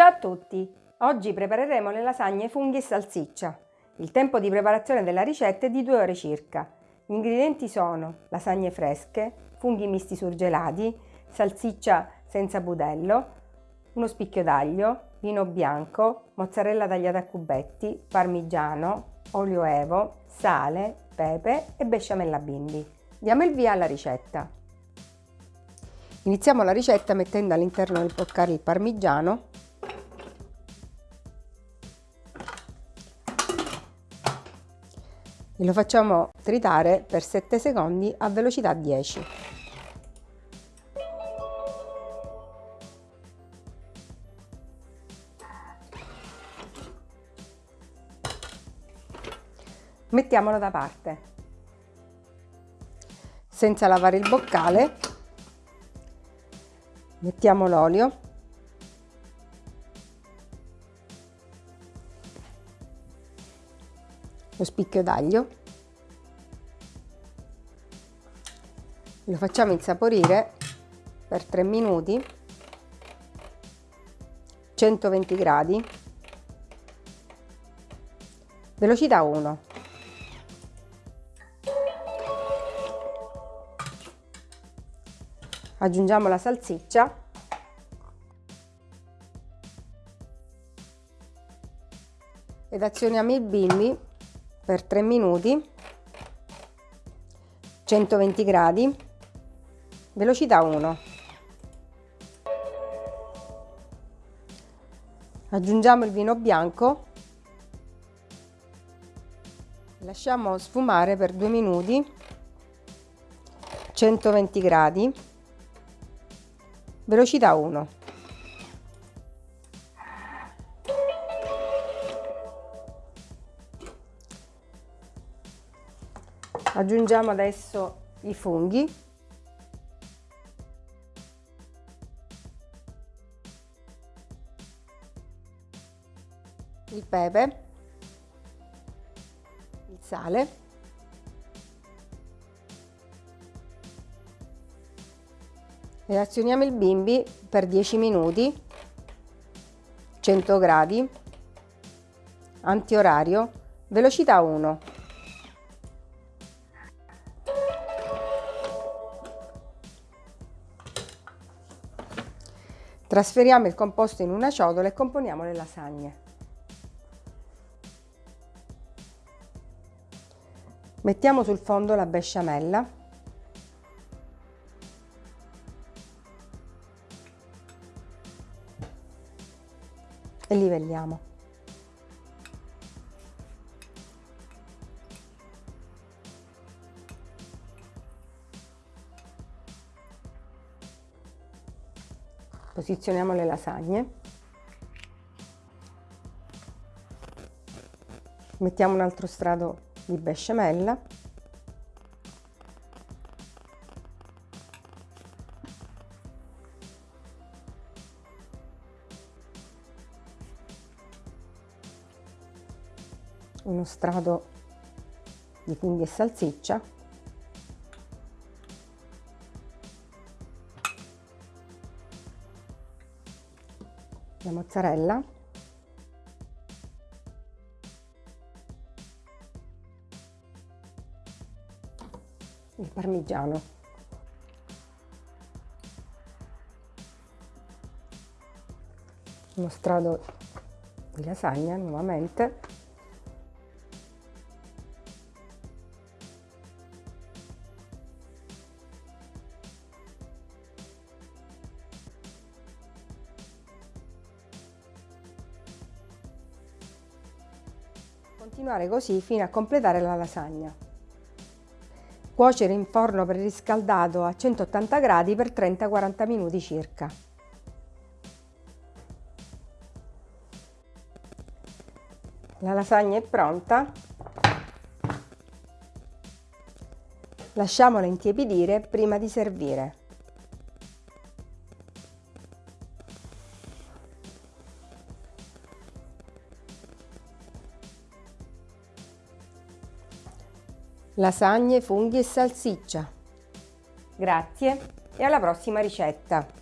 Ciao a tutti! Oggi prepareremo le lasagne funghi e salsiccia. Il tempo di preparazione della ricetta è di 2 ore circa. Gli ingredienti sono lasagne fresche, funghi misti surgelati, salsiccia senza budello, uno spicchio d'aglio, vino bianco, mozzarella tagliata a cubetti, parmigiano, olio evo, sale, pepe e besciamella bimbi. Diamo il via alla ricetta. Iniziamo la ricetta mettendo all'interno del boccale il parmigiano e lo facciamo tritare per 7 secondi a velocità 10. Mettiamolo da parte. Senza lavare il boccale mettiamo l'olio lo spicchio d'aglio lo facciamo insaporire per 3 minuti 120 gradi. Velocità 1 aggiungiamo la salsiccia. Ed azioniamo il bimbi per 3 minuti 120 gradi velocità 1 aggiungiamo il vino bianco lasciamo sfumare per 2 minuti 120 gradi velocità 1 aggiungiamo adesso i funghi. Il pepe. Il sale. E azioniamo il bimbi per 10 minuti. 100 gradi. Antiorario. Velocità 1 Trasferiamo il composto in una ciotola e componiamo le lasagne. Mettiamo sul fondo la besciamella e livelliamo. Posizioniamo le lasagne. Mettiamo un altro strato di besciamella. Uno strato di funghi e salsiccia la mozzarella. Il parmigiano. Uno strato di lasagna nuovamente Continuare così fino a completare la lasagna. Cuocere in forno preriscaldato a 180 gradi per 30-40 minuti circa. La lasagna è pronta. Lasciamola intiepidire prima di servire. Lasagne, funghi e salsiccia. Grazie e alla prossima ricetta!